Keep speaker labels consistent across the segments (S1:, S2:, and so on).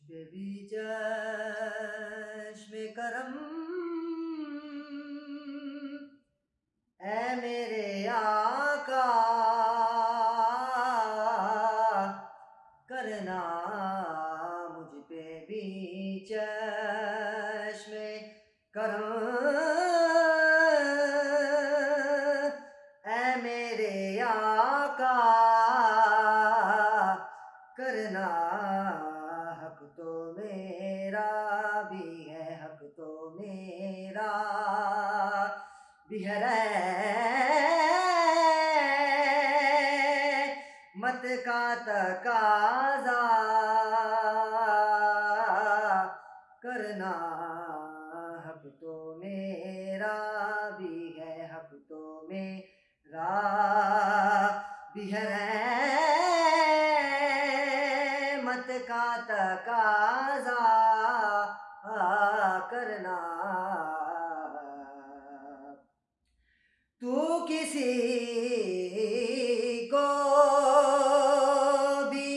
S1: مجھ پہ بھی چشم کرم اے میرے آقا کرنا مجھ پہ بھی چشم کرم اے میرے آقا کرنا بھی ہے مت کا تقاضا کرنا حق تو میرا بھی ہے حق تو میرا بھی ہے مت کا تقاضا کرنا کسی کو بھی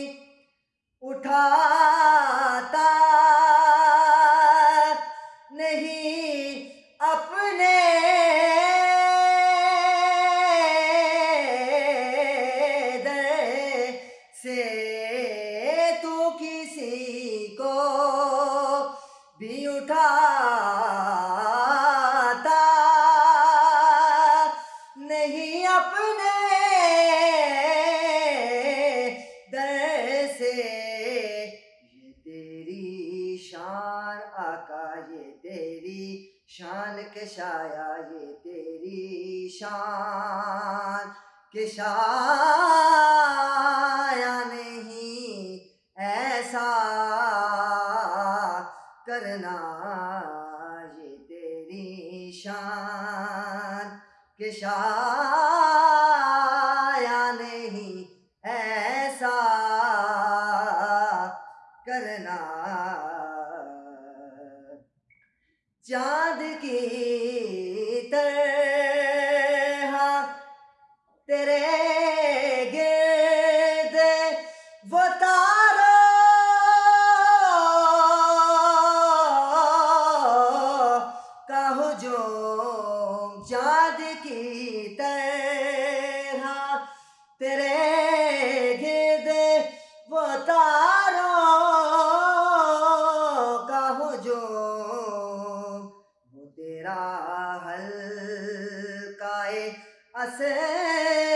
S1: اٹھاتا نہیں اپنے در سے۔ اپنے در سے۔ یہ تیری شان آقا، یہ تیری شان کے شایا یہ تیری شان کے شایا نہیں، ایسا کرنا۔ یہ تیری شان کہ شایا نہیں ایسا کرنا۔ چاند کی چاند کی طرح تیرے گرد وہ تاروں کا ہجوم وہ تیرا حلقائے اصحاب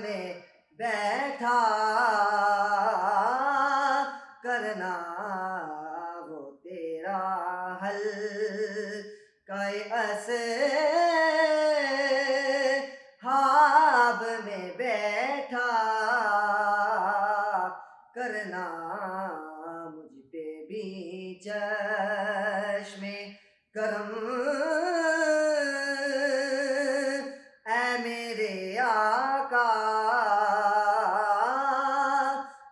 S1: میں بیٹھا کرنا وہ تیرا حلقائے اصحاب کرنا مجھ پہ بھی چشم کرم۔ اے میرے آقا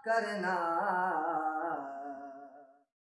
S1: کرنا